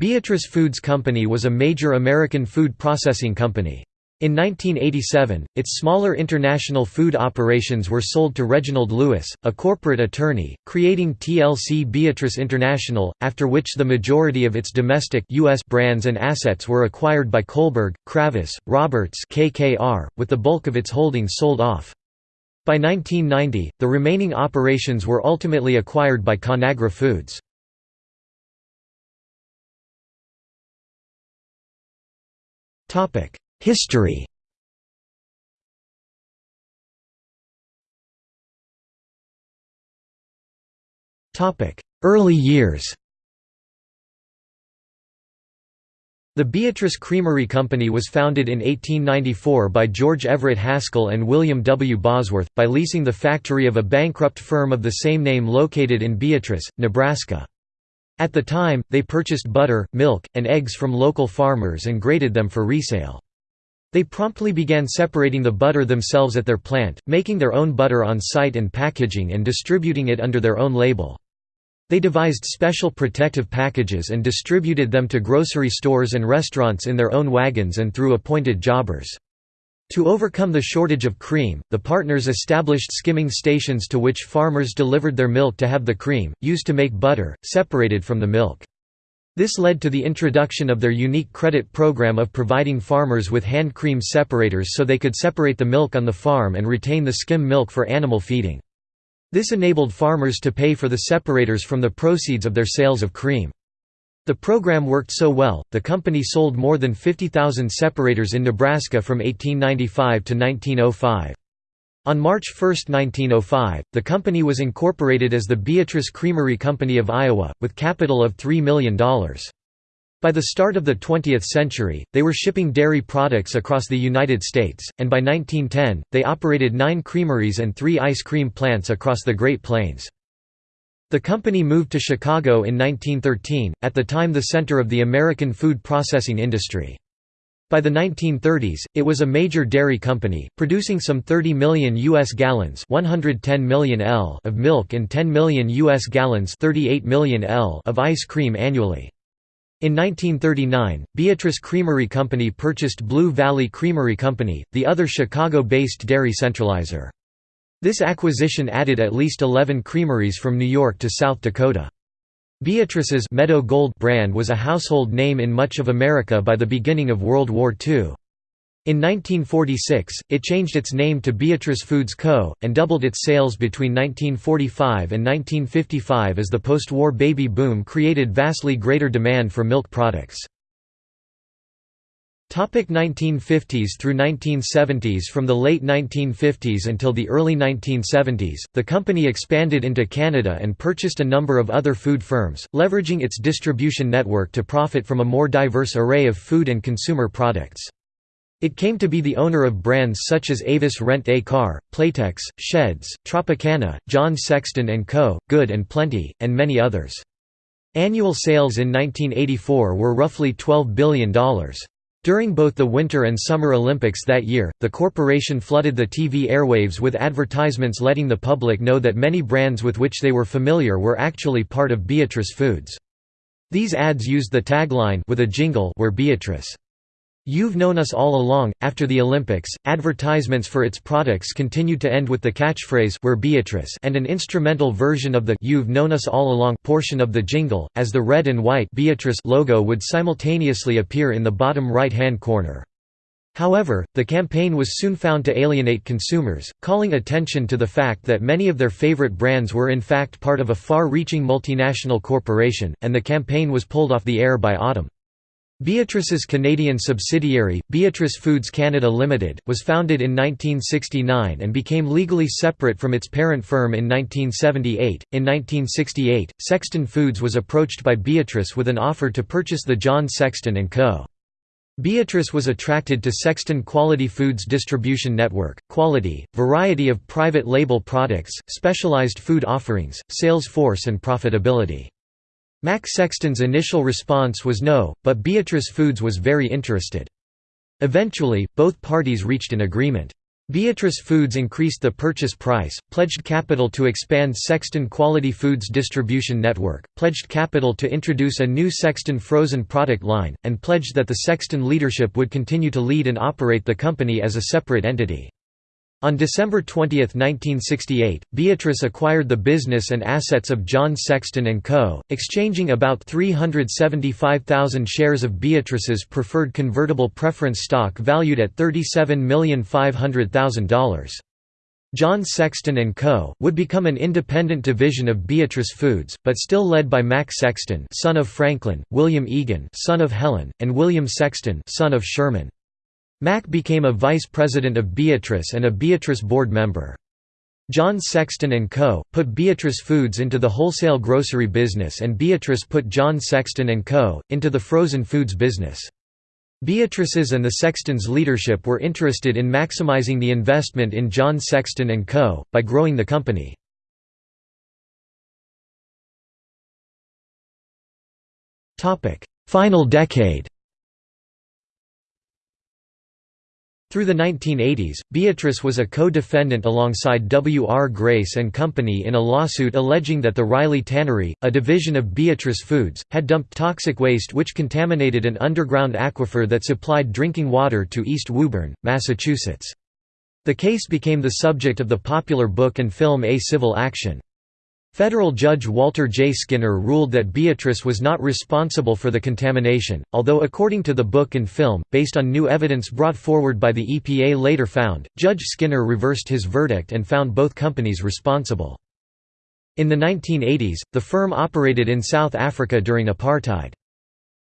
Beatrice Foods Company was a major American food processing company. In 1987, its smaller international food operations were sold to Reginald Lewis, a corporate attorney, creating TLC Beatrice International, after which the majority of its domestic US brands and assets were acquired by Kohlberg, Kravis, Roberts KKR, with the bulk of its holdings sold off. By 1990, the remaining operations were ultimately acquired by Conagra Foods. History Topic: Early years The Beatrice Creamery Company was founded in 1894 by George Everett Haskell and William W. Bosworth, by leasing the factory of a bankrupt firm of the same name located in Beatrice, Nebraska. At the time, they purchased butter, milk, and eggs from local farmers and graded them for resale. They promptly began separating the butter themselves at their plant, making their own butter on site and packaging and distributing it under their own label. They devised special protective packages and distributed them to grocery stores and restaurants in their own wagons and through appointed jobbers. To overcome the shortage of cream, the partners established skimming stations to which farmers delivered their milk to have the cream, used to make butter, separated from the milk. This led to the introduction of their unique credit program of providing farmers with hand cream separators so they could separate the milk on the farm and retain the skim milk for animal feeding. This enabled farmers to pay for the separators from the proceeds of their sales of cream. The program worked so well, the company sold more than 50,000 separators in Nebraska from 1895 to 1905. On March 1, 1905, the company was incorporated as the Beatrice Creamery Company of Iowa, with capital of $3 million. By the start of the 20th century, they were shipping dairy products across the United States, and by 1910, they operated nine creameries and three ice cream plants across the Great Plains. The company moved to Chicago in 1913, at the time the center of the American food processing industry. By the 1930s, it was a major dairy company, producing some 30 million U.S. gallons 110 million L of milk and 10 million U.S. gallons 38 million L of ice cream annually. In 1939, Beatrice Creamery Company purchased Blue Valley Creamery Company, the other Chicago-based dairy centralizer. This acquisition added at least 11 creameries from New York to South Dakota. Beatrice's Meadow Gold brand was a household name in much of America by the beginning of World War II. In 1946, it changed its name to Beatrice Foods Co., and doubled its sales between 1945 and 1955 as the post-war baby boom created vastly greater demand for milk products. 1950s through 1970s From the late 1950s until the early 1970s, the company expanded into Canada and purchased a number of other food firms, leveraging its distribution network to profit from a more diverse array of food and consumer products. It came to be the owner of brands such as Avis Rent-A-Car, Playtex, Shedd's, Tropicana, John Sexton & Co., Good and Plenty, and many others. Annual sales in 1984 were roughly $12 billion. During both the Winter and Summer Olympics that year, the corporation flooded the TV airwaves with advertisements letting the public know that many brands with which they were familiar were actually part of Beatrice Foods. These ads used the tagline with a jingle "We're Beatrice. You've known us all along. After the Olympics, advertisements for its products continued to end with the catchphrase We're Beatrice and an instrumental version of the You've known us all along portion of the jingle, as the red and white Beatrice logo would simultaneously appear in the bottom right-hand corner. However, the campaign was soon found to alienate consumers, calling attention to the fact that many of their favorite brands were in fact part of a far-reaching multinational corporation, and the campaign was pulled off the air by autumn. Beatrice's Canadian subsidiary, Beatrice Foods Canada Limited, was founded in 1969 and became legally separate from its parent firm in 1978. In 1968, Sexton Foods was approached by Beatrice with an offer to purchase the John Sexton & Co. Beatrice was attracted to Sexton Quality Foods distribution network, quality, variety of private label products, specialized food offerings, sales force and profitability. Mac Sexton's initial response was no, but Beatrice Foods was very interested. Eventually, both parties reached an agreement. Beatrice Foods increased the purchase price, pledged capital to expand Sexton Quality Foods distribution network, pledged capital to introduce a new Sexton frozen product line, and pledged that the Sexton leadership would continue to lead and operate the company as a separate entity. On December 20, 1968, Beatrice acquired the business and assets of John Sexton & Co., exchanging about 375,000 shares of Beatrice's preferred convertible preference stock valued at $37,500,000. John Sexton & Co. would become an independent division of Beatrice Foods, but still led by Mac Sexton son of Franklin, William Egan son of Helen, and William Sexton son of Sherman. Mac became a vice president of Beatrice and a Beatrice board member. John Sexton & Co. put Beatrice Foods into the wholesale grocery business and Beatrice put John Sexton & Co. into the frozen foods business. Beatrice's and the Sextons' leadership were interested in maximizing the investment in John Sexton & Co., by growing the company. Final decade Through the 1980s, Beatrice was a co-defendant alongside W. R. Grace and Company in a lawsuit alleging that the Riley Tannery, a division of Beatrice Foods, had dumped toxic waste which contaminated an underground aquifer that supplied drinking water to East Woburn, Massachusetts. The case became the subject of the popular book and film A Civil Action. Federal Judge Walter J. Skinner ruled that Beatrice was not responsible for the contamination, although according to the book and film, based on new evidence brought forward by the EPA later found, Judge Skinner reversed his verdict and found both companies responsible. In the 1980s, the firm operated in South Africa during apartheid.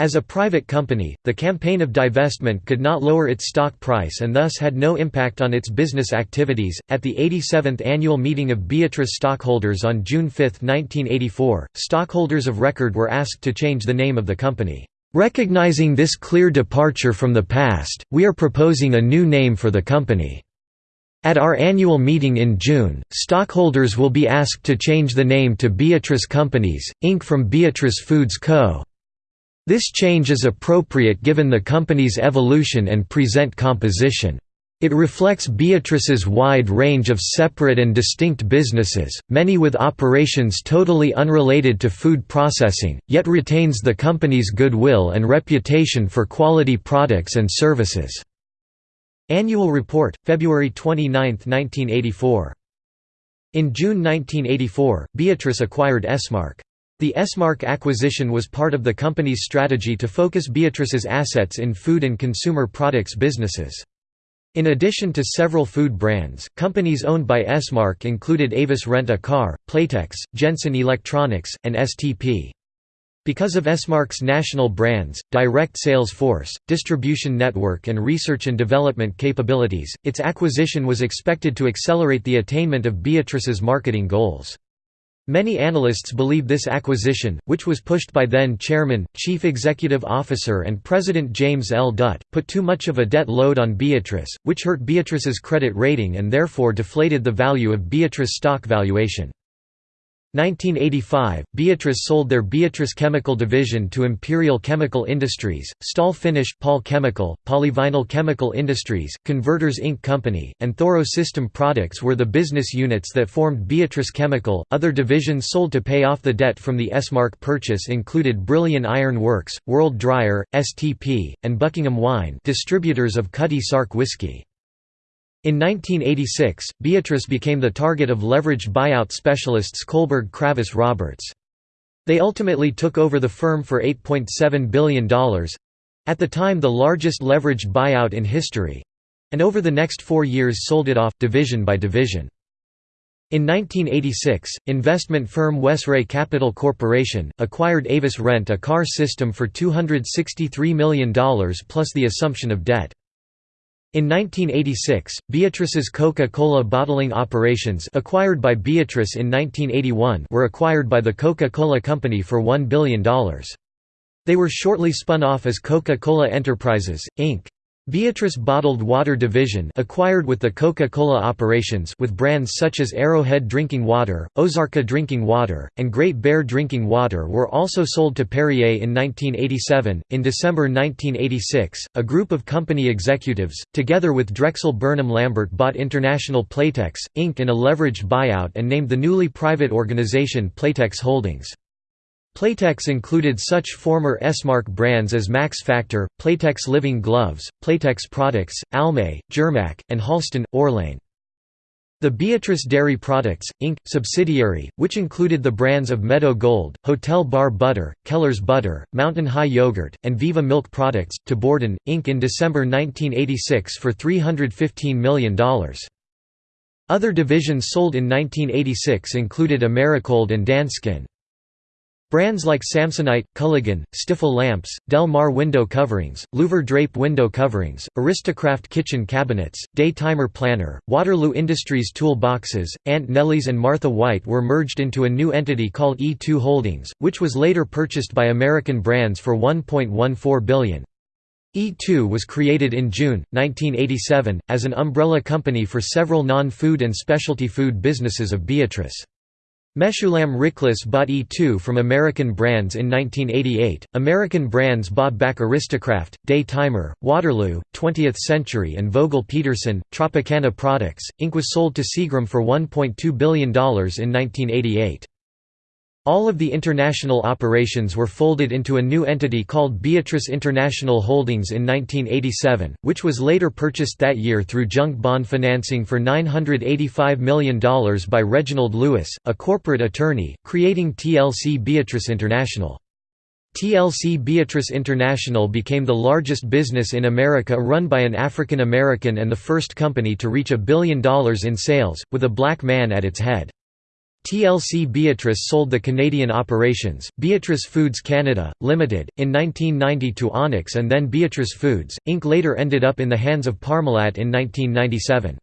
As a private company, the campaign of divestment could not lower its stock price and thus had no impact on its business activities. At the 87th annual meeting of Beatrice stockholders on June 5, 1984, stockholders of record were asked to change the name of the company. Recognizing this clear departure from the past, we are proposing a new name for the company. At our annual meeting in June, stockholders will be asked to change the name to Beatrice Companies, Inc. from Beatrice Foods Co. This change is appropriate given the company's evolution and present composition. It reflects Beatrice's wide range of separate and distinct businesses, many with operations totally unrelated to food processing, yet retains the company's goodwill and reputation for quality products and services. Annual Report, February 29, 1984. In June 1984, Beatrice acquired Esmark. The Esmark acquisition was part of the company's strategy to focus Beatrice's assets in food and consumer products businesses. In addition to several food brands, companies owned by Esmark included Avis Rent-A-Car, Playtex, Jensen Electronics, and STP. Because of Esmark's national brands, direct sales force, distribution network and research and development capabilities, its acquisition was expected to accelerate the attainment of Beatrice's marketing goals. Many analysts believe this acquisition, which was pushed by then Chairman, Chief Executive Officer and President James L. Dutt, put too much of a debt load on Beatrice, which hurt Beatrice's credit rating and therefore deflated the value of Beatrice stock valuation. 1985, Beatrice sold their Beatrice Chemical division to Imperial Chemical Industries, Stahl Finish Paul Chemical, Polyvinyl Chemical Industries, Converters Ink Company, and Thoro System Products were the business units that formed Beatrice Chemical. Other divisions sold to pay off the debt from the Esmark purchase included Brilliant Iron Works, World Dryer, STP, and Buckingham Wine, distributors of Cutty Sark whiskey. In 1986, Beatrice became the target of leveraged buyout specialists Kohlberg Kravis Roberts. They ultimately took over the firm for $8.7 billion—at the time the largest leveraged buyout in history—and over the next four years sold it off, division by division. In 1986, investment firm Wesray Capital Corporation, acquired Avis Rent-A-Car System for $263 million plus the assumption of debt. In 1986, Beatrice's Coca-Cola bottling operations acquired by Beatrice in 1981 were acquired by the Coca-Cola Company for $1 billion. They were shortly spun off as Coca-Cola Enterprises, Inc. Beatrice Bottled Water Division acquired with the Coca-Cola operations with brands such as Arrowhead Drinking Water, Ozarka Drinking Water, and Great Bear Drinking Water were also sold to Perrier in 1987. In December 1986, a group of company executives, together with Drexel Burnham Lambert bought International Playtex, Inc. in a leveraged buyout and named the newly private organization Playtex Holdings. Playtex included such former Esmark brands as Max Factor, Playtex Living Gloves, Playtex Products, Almay, Germac, and Halston, Orlane. The Beatrice Dairy Products, Inc., subsidiary, which included the brands of Meadow Gold, Hotel Bar Butter, Keller's Butter, Mountain High Yogurt, and Viva Milk Products, to Borden, Inc. in December 1986 for $315 million. Other divisions sold in 1986 included Americold and Danskin. Brands like Samsonite, Culligan, Stifel lamps, Del Mar window coverings, Louver drape window coverings, Aristocraft kitchen cabinets, Day Timer planner, Waterloo Industries tool boxes, Aunt Nellie's and Martha White were merged into a new entity called E2 Holdings, which was later purchased by American Brands for 1.14 billion. E2 was created in June, 1987, as an umbrella company for several non-food and specialty food businesses of Beatrice. Meshulam Riklis bought E2 from American Brands in 1988. American Brands bought back Aristocraft, Day Timer, Waterloo, 20th Century, and Vogel Peterson. Tropicana Products, Inc. was sold to Seagram for $1.2 billion in 1988. All of the international operations were folded into a new entity called Beatrice International Holdings in 1987, which was later purchased that year through junk bond financing for $985 million by Reginald Lewis, a corporate attorney, creating TLC Beatrice International. TLC Beatrice International became the largest business in America run by an African American and the first company to reach a billion dollars in sales, with a black man at its head. TLC Beatrice sold the Canadian operations, Beatrice Foods Canada, Limited, in 1990 to Onex and then Beatrice Foods, Inc. later ended up in the hands of Parmalat in 1997.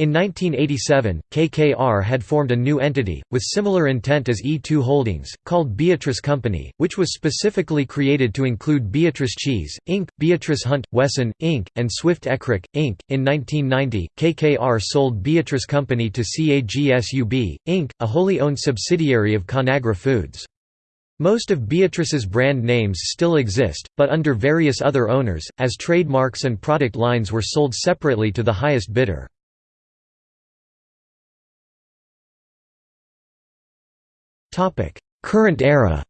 In 1987, KKR had formed a new entity, with similar intent as E2 Holdings, called Beatrice Company, which was specifically created to include Beatrice Cheese, Inc., Beatrice Hunt, Wesson, Inc., and Swift Eckrich, Inc. In 1990, KKR sold Beatrice Company to CAGSUB, Inc., a wholly owned subsidiary of Conagra Foods. Most of Beatrice's brand names still exist, but under various other owners, as trademarks and product lines were sold separately to the highest bidder. Current era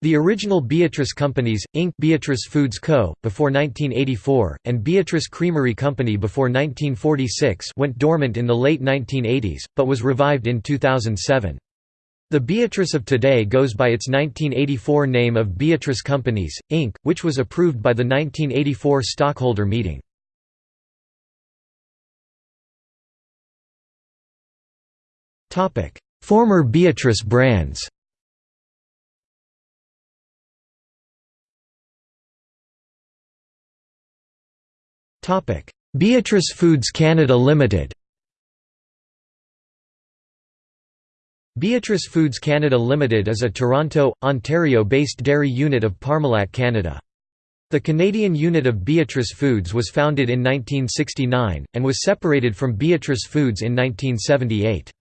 The original Beatrice Companies, Inc. Beatrice Foods Co., before 1984, and Beatrice Creamery Company before 1946 went dormant in the late 1980s, but was revived in 2007. The Beatrice of today goes by its 1984 name of Beatrice Companies, Inc., which was approved by the 1984 stockholder meeting. Former Beatrice brands Beatrice Foods Canada Limited Beatrice Foods Canada Limited is a Toronto, Ontario-based dairy unit of Parmalat Canada. The Canadian unit of Beatrice Foods was founded in 1969, and was separated from Beatrice Foods in 1978.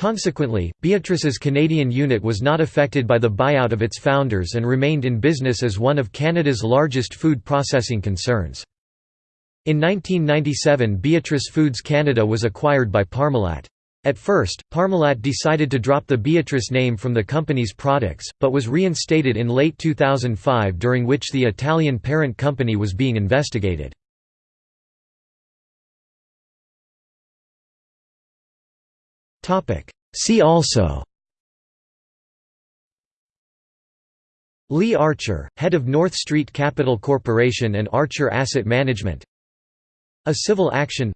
Consequently, Beatrice's Canadian unit was not affected by the buyout of its founders and remained in business as one of Canada's largest food processing concerns. In 1997 Beatrice Foods Canada was acquired by Parmalat. At first, Parmalat decided to drop the Beatrice name from the company's products, but was reinstated in late 2005 during which the Italian parent company was being investigated. See also. Lee Archer, head of North Street Capital Corporation and Archer Asset Management. A civil action.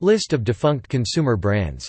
List of defunct consumer brands